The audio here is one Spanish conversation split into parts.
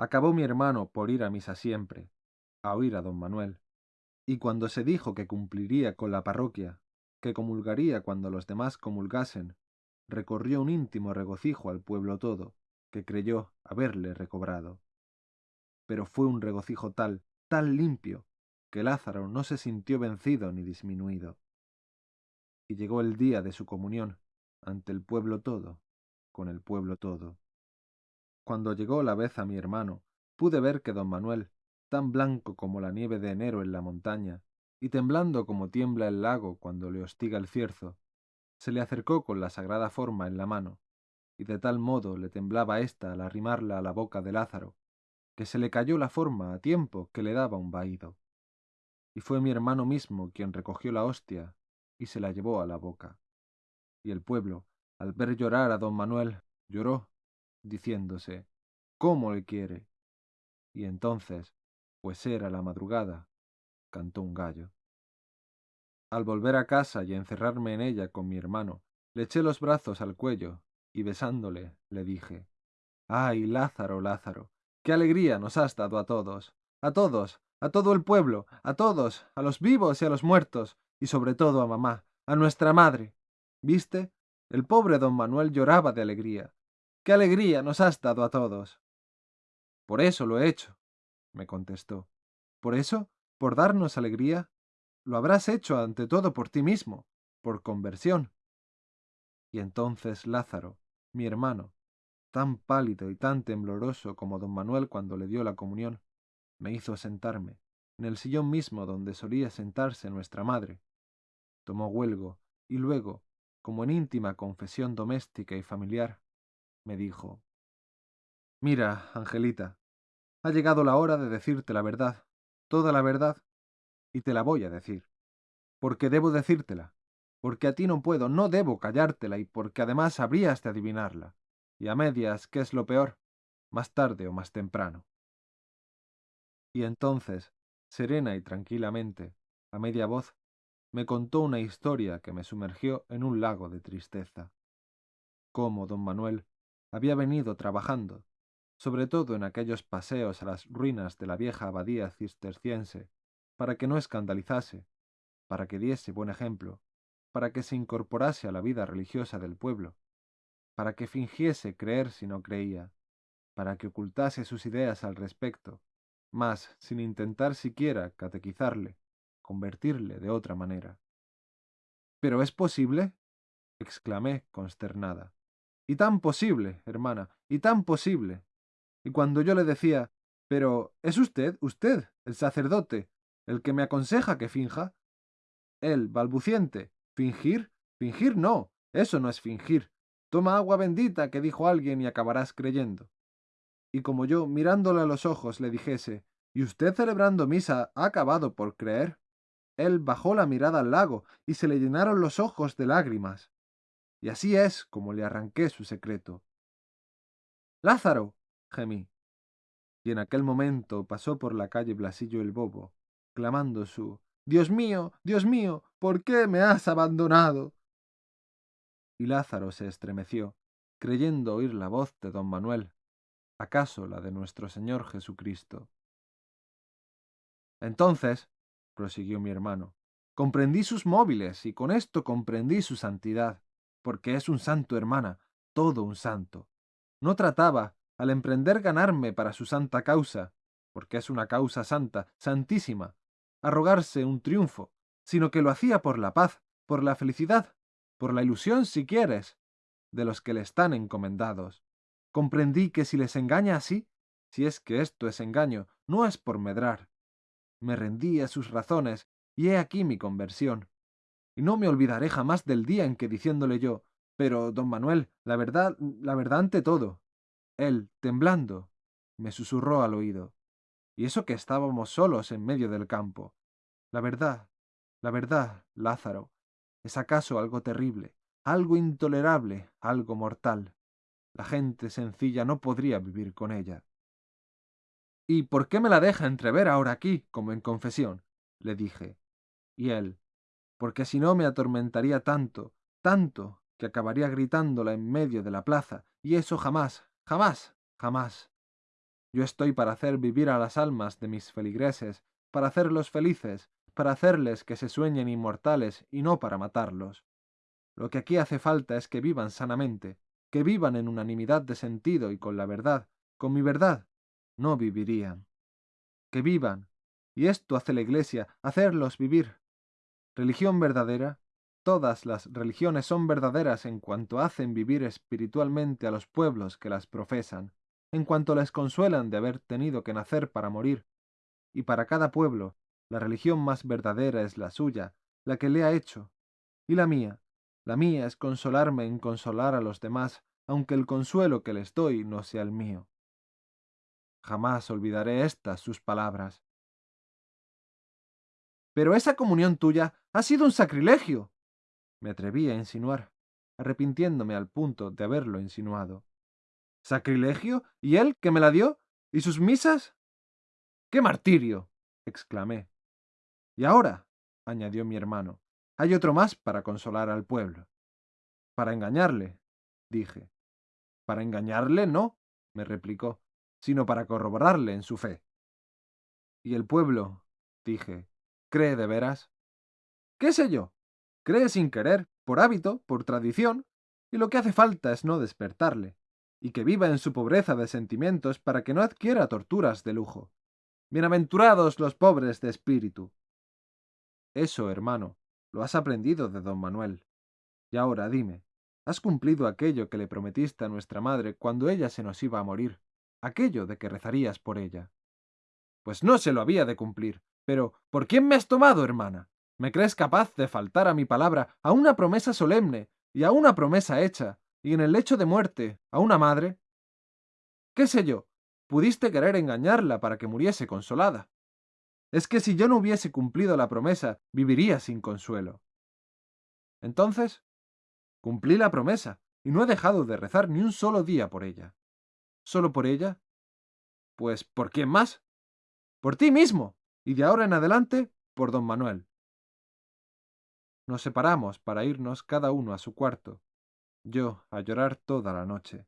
Acabó mi hermano por ir a misa siempre, a oír a don Manuel, y cuando se dijo que cumpliría con la parroquia, que comulgaría cuando los demás comulgasen, recorrió un íntimo regocijo al pueblo todo, que creyó haberle recobrado. Pero fue un regocijo tal, tan limpio, que Lázaro no se sintió vencido ni disminuido. Y llegó el día de su comunión, ante el pueblo todo, con el pueblo todo. Cuando llegó la vez a mi hermano, pude ver que don Manuel, tan blanco como la nieve de enero en la montaña, y temblando como tiembla el lago cuando le hostiga el cierzo, se le acercó con la sagrada forma en la mano, y de tal modo le temblaba ésta al arrimarla a la boca de Lázaro, que se le cayó la forma a tiempo que le daba un vaído. Y fue mi hermano mismo quien recogió la hostia y se la llevó a la boca. Y el pueblo, al ver llorar a don Manuel, lloró, diciéndose, ¿cómo le quiere? Y entonces, pues era la madrugada, cantó un gallo. Al volver a casa y encerrarme en ella con mi hermano, le eché los brazos al cuello y besándole le dije, ¡Ay, Lázaro, Lázaro! ¡Qué alegría nos has dado a todos! ¡A todos! ¡A todo el pueblo! ¡A todos! ¡A los vivos y a los muertos! Y sobre todo a mamá, a nuestra madre. ¿Viste? El pobre don Manuel lloraba de alegría. ¡Qué alegría nos has dado a todos! Por eso lo he hecho, me contestó. ¿Por eso? ¿Por darnos alegría? Lo habrás hecho ante todo por ti mismo, por conversión. Y entonces Lázaro, mi hermano, tan pálido y tan tembloroso como don Manuel cuando le dio la comunión, me hizo sentarme, en el sillón mismo donde solía sentarse nuestra madre. Tomó huelgo, y luego, como en íntima confesión doméstica y familiar, me dijo Mira, Angelita, ha llegado la hora de decirte la verdad, toda la verdad, y te la voy a decir. Porque debo decírtela, porque a ti no puedo, no debo callártela y porque además habrías de adivinarla, y a medias, ¿qué es lo peor? Más tarde o más temprano. Y entonces, serena y tranquilamente, a media voz, me contó una historia que me sumergió en un lago de tristeza. Cómo don Manuel había venido trabajando, sobre todo en aquellos paseos a las ruinas de la vieja abadía cisterciense, para que no escandalizase, para que diese buen ejemplo, para que se incorporase a la vida religiosa del pueblo, para que fingiese creer si no creía, para que ocultase sus ideas al respecto, mas sin intentar siquiera catequizarle, convertirle de otra manera. ¿Pero es posible? exclamé consternada. Y tan posible, hermana, y tan posible. Y cuando yo le decía, pero ¿es usted, usted, el sacerdote, el que me aconseja que finja? Él, balbuciente, ¿fingir? Fingir no, eso no es fingir. Toma agua bendita, que dijo alguien, y acabarás creyendo. Y como yo, mirándole a los ojos, le dijese, ¿y usted celebrando misa ha acabado por creer? Él bajó la mirada al lago, y se le llenaron los ojos de lágrimas. Y así es como le arranqué su secreto. Lázaro, gemí. Y en aquel momento pasó por la calle Blasillo el Bobo, clamando su Dios mío, Dios mío, ¿por qué me has abandonado? Y Lázaro se estremeció, creyendo oír la voz de don Manuel, acaso la de nuestro Señor Jesucristo. Entonces, prosiguió mi hermano, comprendí sus móviles y con esto comprendí su santidad, porque es un santo, hermana, todo un santo. No trataba, al emprender ganarme para su santa causa, porque es una causa santa, santísima, arrogarse un triunfo, sino que lo hacía por la paz, por la felicidad, por la ilusión, si quieres, de los que le están encomendados. Comprendí que si les engaña así, si es que esto es engaño, no es por medrar. Me rendí a sus razones, y he aquí mi conversión. Y no me olvidaré jamás del día en que diciéndole yo, pero, don Manuel, la verdad, la verdad ante todo, él, temblando, me susurró al oído. Y eso que estábamos solos en medio del campo. La verdad, la verdad, Lázaro, es acaso algo terrible, algo intolerable, algo mortal. La gente sencilla no podría vivir con ella. ¿Y por qué me la deja entrever ahora aquí, como en confesión? le dije. Y él, porque si no me atormentaría tanto, tanto, que acabaría gritándola en medio de la plaza, y eso jamás, Jamás, jamás. Yo estoy para hacer vivir a las almas de mis feligreses, para hacerlos felices, para hacerles que se sueñen inmortales y no para matarlos. Lo que aquí hace falta es que vivan sanamente, que vivan en unanimidad de sentido y con la verdad, con mi verdad, no vivirían. Que vivan, y esto hace la Iglesia, hacerlos vivir. Religión verdadera, todas las religiones son verdaderas en cuanto hacen vivir espiritualmente a los pueblos que las profesan, en cuanto les consuelan de haber tenido que nacer para morir. Y para cada pueblo, la religión más verdadera es la suya, la que le ha hecho. Y la mía, la mía es consolarme en consolar a los demás, aunque el consuelo que les doy no sea el mío. Jamás olvidaré estas sus palabras. Pero esa comunión tuya ha sido un sacrilegio. Me atreví a insinuar, arrepintiéndome al punto de haberlo insinuado. ¿Sacrilegio? ¿Y él que me la dio? ¿Y sus misas? ¡Qué martirio! exclamé. Y ahora, añadió mi hermano, hay otro más para consolar al pueblo. Para engañarle, dije. Para engañarle no, me replicó, sino para corroborarle en su fe. ¿Y el pueblo? dije. ¿Cree de veras? ¿Qué sé yo? Cree sin querer, por hábito, por tradición, y lo que hace falta es no despertarle y que viva en su pobreza de sentimientos para que no adquiera torturas de lujo. Bienaventurados los pobres de espíritu. Eso, hermano, lo has aprendido de don Manuel. Y ahora dime, ¿has cumplido aquello que le prometiste a nuestra madre cuando ella se nos iba a morir? Aquello de que rezarías por ella. Pues no se lo había de cumplir. Pero, ¿por quién me has tomado, hermana? ¿Me crees capaz de faltar a mi palabra, a una promesa solemne y a una promesa hecha, y en el lecho de muerte a una madre? ¿Qué sé yo? Pudiste querer engañarla para que muriese consolada. Es que si yo no hubiese cumplido la promesa, viviría sin consuelo. Entonces, cumplí la promesa, y no he dejado de rezar ni un solo día por ella. ¿Solo por ella? Pues, ¿por quién más? Por ti mismo, y de ahora en adelante, por don Manuel. Nos separamos para irnos cada uno a su cuarto, yo a llorar toda la noche,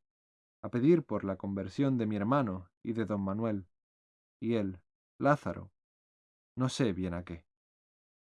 a pedir por la conversión de mi hermano y de don Manuel, y él, Lázaro, no sé bien a qué.